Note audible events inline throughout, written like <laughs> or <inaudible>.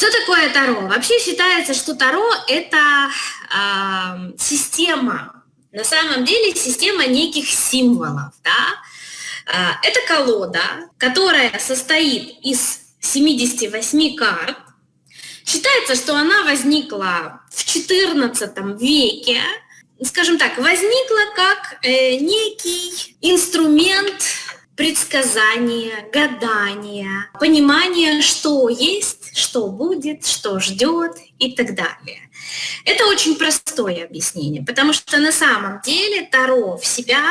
Что такое Таро? Вообще считается, что Таро – это э, система, на самом деле система неких символов. Да? Э, это колода, которая состоит из 78 карт. Считается, что она возникла в XIV веке, скажем так, возникла как э, некий инструмент предсказания, гадания, понимания, что есть, что будет, что ждет и так далее. Это очень простое объяснение, потому что на самом деле Таро в себя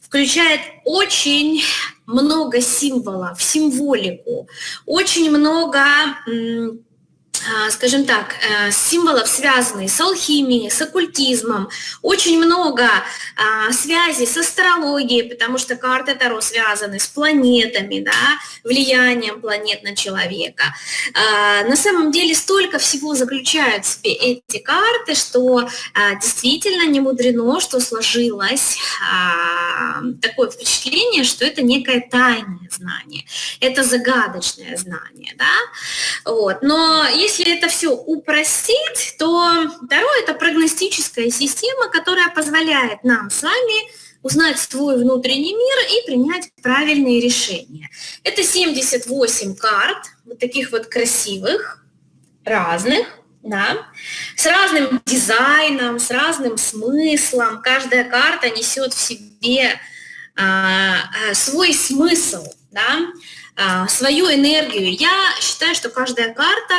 включает очень много символов, символику, очень много скажем так, э, символов, связанных с алхимией, с оккультизмом. Очень много а, связей с астрологией, потому что карты Таро связаны с планетами, да, влиянием планет на человека. А, на самом деле столько всего заключают в себе эти карты, что действительно не мудрено, что сложилось такое впечатление, что это некое тайное знание, это загадочное знание. Да? Вот. Но если если это все упростить, то Таро – это прогностическая система, которая позволяет нам с вами узнать свой внутренний мир и принять правильные решения. Это 78 карт, вот таких вот красивых, разных, да, с разным дизайном, с разным смыслом. Каждая карта несет в себе а, а, свой смысл, да, а, свою энергию. Я считаю, что каждая карта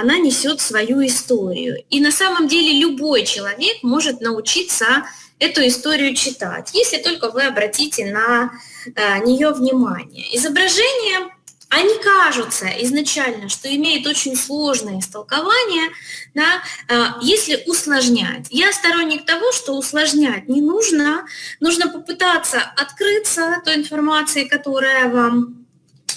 она несет свою историю. И на самом деле любой человек может научиться эту историю читать, если только вы обратите на э, нее внимание. Изображения, они кажутся изначально, что имеют очень сложное истолкование, да, э, если усложнять. Я сторонник того, что усложнять не нужно, нужно попытаться открыться той информации, которая вам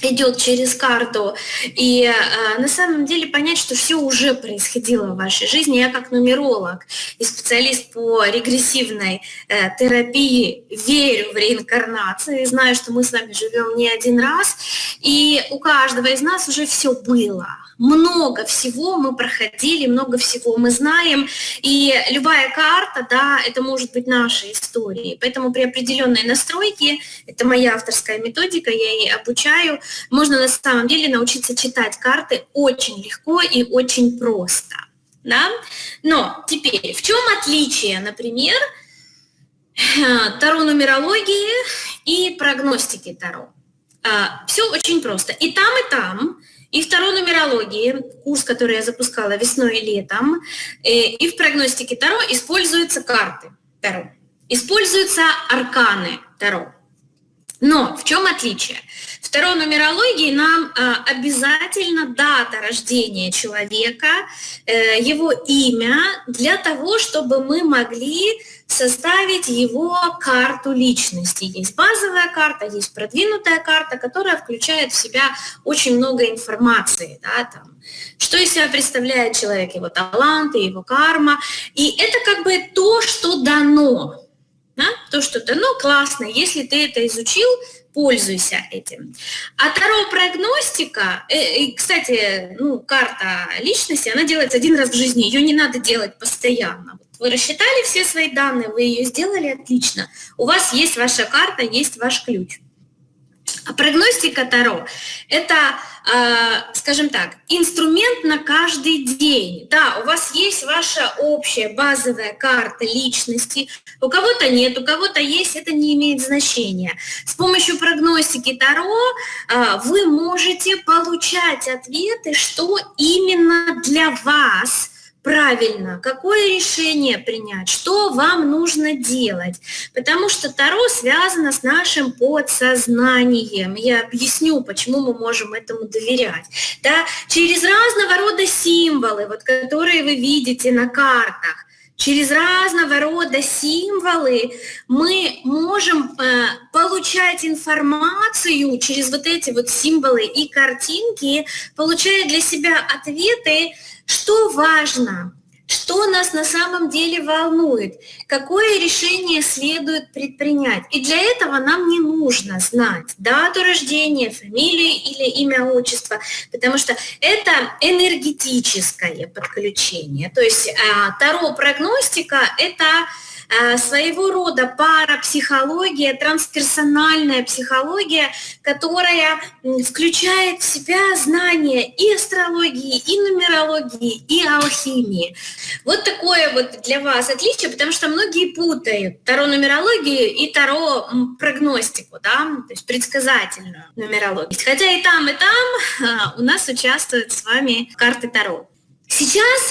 идет через карту, и э, на самом деле понять, что все уже происходило в вашей жизни. Я как нумеролог и специалист по регрессивной э, терапии верю в реинкарнацию. И знаю, что мы с вами живем не один раз, и у каждого из нас уже все было. Много всего мы проходили, много всего мы знаем, и любая карта, да, это может быть наша история. Поэтому при определенной настройке, это моя авторская методика, я ей обучаю, можно на самом деле научиться читать карты очень легко и очень просто. Да? Но теперь, в чем отличие, например, таро-нумерологии и прогностики таро? А, Все очень просто. И там, и там и второй нумерологии, курс, который я запускала весной и летом, э, и в прогностике Таро используются карты Таро, используются арканы Таро. Но в чем отличие? Второй нумерологии нам э, обязательно дата рождения человека, э, его имя, для того, чтобы мы могли составить его карту личности. Есть базовая карта, есть продвинутая карта, которая включает в себя очень много информации. Да, там, что из себя представляет человек, его таланты, его карма. И это как бы то, что дано. Да? То, что дано, классно. Если ты это изучил, пользуйся этим. А таро-прогностика, э, кстати, ну, карта личности, она делается один раз в жизни, ее не надо делать постоянно. Вы рассчитали все свои данные, вы ее сделали отлично. У вас есть ваша карта, есть ваш ключ. А прогностика Таро – это, э, скажем так, инструмент на каждый день. Да, у вас есть ваша общая базовая карта личности, у кого-то нет, у кого-то есть, это не имеет значения. С помощью прогностики Таро э, вы можете получать ответы, что именно для вас – правильно, какое решение принять, что вам нужно делать. Потому что Таро связано с нашим подсознанием. Я объясню, почему мы можем этому доверять. Да? Через разного рода символы, вот, которые вы видите на картах, через разного рода символы мы можем э, получать информацию через вот эти вот символы и картинки, получая для себя ответы, что важно? Что нас на самом деле волнует, какое решение следует предпринять. И для этого нам не нужно знать дату рождения, фамилию или имя, отчество, потому что это энергетическое подключение. То есть а, таро-прогностика – это своего рода парапсихология, трансперсональная психология, которая включает в себя знания и астрологии, и нумерологии, и алхимии. Вот такое вот для вас отличие, потому что многие путают таро-нумерологию и таро-прогностику, да, то есть предсказательную нумерологию. Хотя и там, и там э, у нас участвуют с вами карты Таро. Сейчас,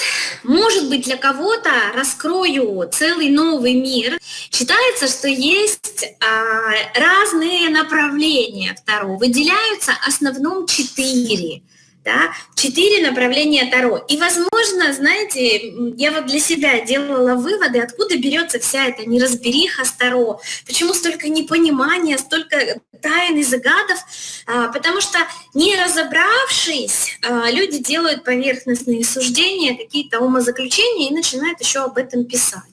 может быть, для кого-то раскрою целый новый мир. Считается, что есть а, разные направления второго. Выделяются основном четыре да, четыре направления Таро. И, возможно, знаете, я вот для себя делала выводы, откуда берется вся эта неразбериха с Таро, почему столько непонимания, столько тайн и загадов, а, потому что не разобравшись, а, люди делают поверхностные суждения, какие-то умозаключения и начинают еще об этом писать.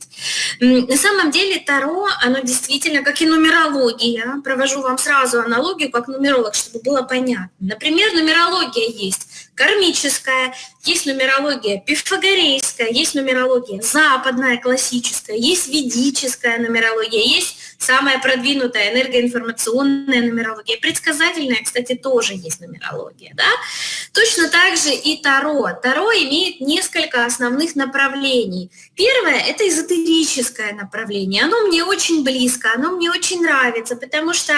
На самом деле Таро, оно действительно, как и нумерология, провожу вам сразу аналогию, как нумеролог, чтобы было понятно. Например, нумерология есть кармическая, есть нумерология пифагорейская, есть нумерология западная, классическая, есть ведическая нумерология, есть самая продвинутая энергоинформационная нумерология. Предсказательная, кстати, тоже есть нумерология. Да? Точно так же и Таро. Таро имеет несколько основных направлений. Первое – это эзотерическое направление. Оно мне очень близко, оно мне очень нравится, потому что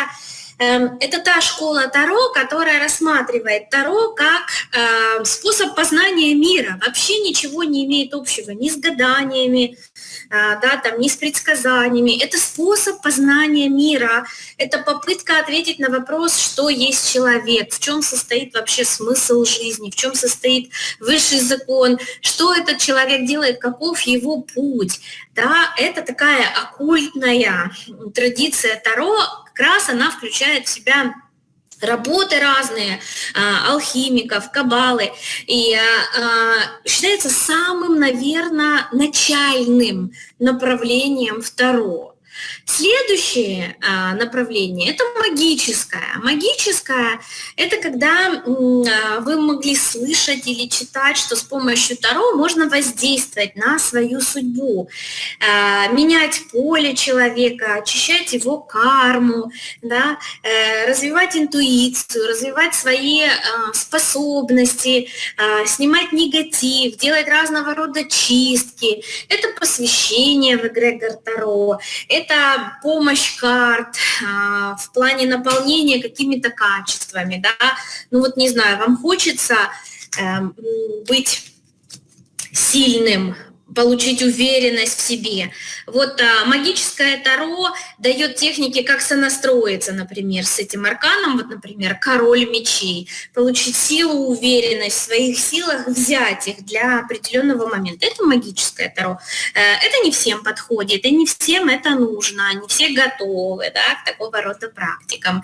это та школа Таро, которая рассматривает Таро как э, способ познания мира. Вообще ничего не имеет общего ни с гаданиями, э, да, там, ни с предсказаниями. Это способ познания мира. Это попытка ответить на вопрос, что есть человек, в чем состоит вообще смысл жизни, в чем состоит высший закон, что этот человек делает, каков его путь. Да, это такая оккультная традиция Таро, как раз она включает в себя работы разные, а, алхимиков, кабалы, и а, считается самым, наверное, начальным направлением второго. Следующее а, направление – это магическое. Магическое – это когда а, вы могли слышать или читать, что с помощью Таро можно воздействовать на свою судьбу, а, менять поле человека, очищать его карму, да, э, развивать интуицию, развивать свои способности, снимать негатив, делать разного рода чистки. Это посвящение в эгрегор Таро, это помощь карт а, в плане наполнения какими-то качествами, да, ну вот не знаю, вам хочется эм, быть сильным, получить уверенность в себе. Вот а, магическое Таро дает техники, как сонастроиться, например, с этим арканом, вот, например, король мечей, получить силу, уверенность в своих силах, взять их для определенного момента. Это магическое Таро. Э, это не всем подходит, и не всем это нужно, не все готовы да, к такого рода практикам.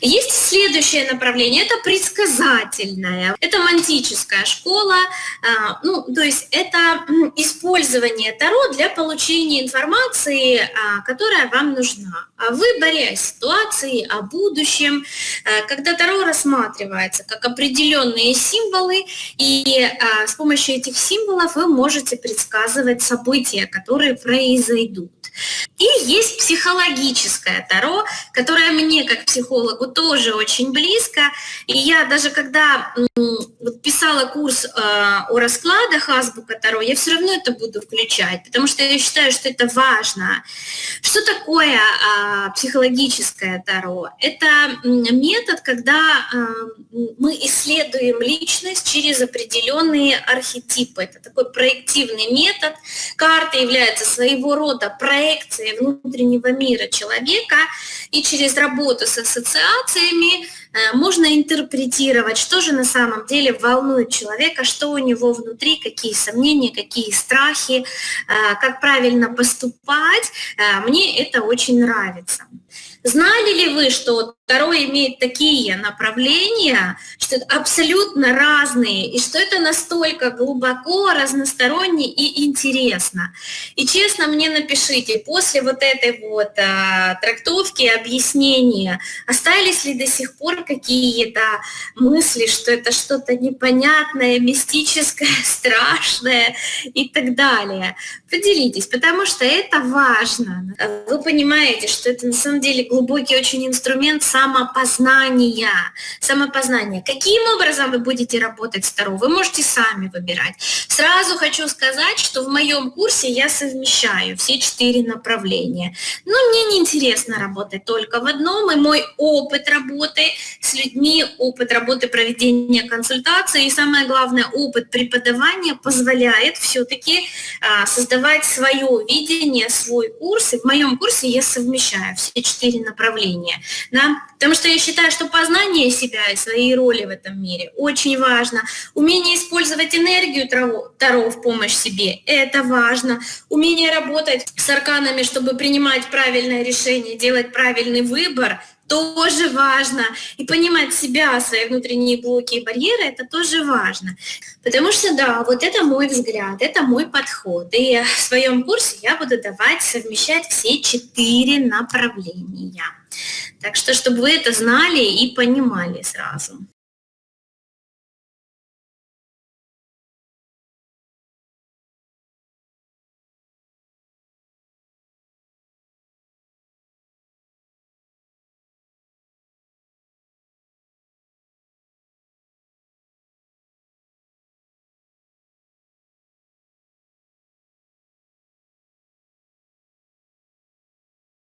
Есть следующее направление, это предсказательное, это мантическая школа, а, ну, то есть это использование Таро для получения информации, а, которая вам нужна. О выборе ситуации, о будущем, а, когда Таро рассматривается как определенные символы, и с помощью этих символов вы можете предсказывать события, которые произойдут. И есть психологическое Таро, которое мне как психологу тоже очень близко. И я даже когда писала курс э, о раскладах азбука Таро, я все равно это буду включать, потому что я считаю, что это важно. Что такое э, психологическое Таро? Это метод, когда э, мы исследуем личность через определенные архетипы. Это такой проективный метод. Карта является своего рода проекцией внутреннего мира человека, и через работу с ассоциациями э, можно интерпретировать, что же на самом деле волнует человека, что у него внутри, какие сомнения, какие страхи, э, как правильно поступать. Э, мне это очень нравится. Знали ли вы, что Таро имеет такие направления, что это абсолютно разные, и что это настолько глубоко, разносторонне и интересно. И честно мне напишите, после вот этой вот а, трактовки, объяснения, остались ли до сих пор какие-то мысли, что это что-то непонятное, мистическое, <laughs> страшное и так далее. Поделитесь, потому что это важно. Вы понимаете, что это на самом деле глубокий очень инструмент самопознания. Самопознание. Каким образом вы будете работать с Таро? Вы можете сами выбирать. Сразу хочу сказать, что в моем курсе я совмещаю все четыре направления. Но мне не интересно работать только в одном, и мой опыт работы с людьми, опыт работы проведения консультации и самое главное, опыт преподавания позволяет все-таки а, создавать свое видение, свой курс. И в моем курсе я совмещаю все четыре направления. Да? Потому что я считаю, что познание себя и своей роли в этом мире очень важно. Умение использовать энергию Таро в помощь себе – это важно. Умение работать с арканами, чтобы принимать правильное решение, делать правильный выбор – тоже важно. И понимать себя, свои внутренние блоки и барьеры, это тоже важно. Потому что, да, вот это мой взгляд, это мой подход. И в своем курсе я буду давать совмещать все четыре направления. Так что, чтобы вы это знали и понимали сразу.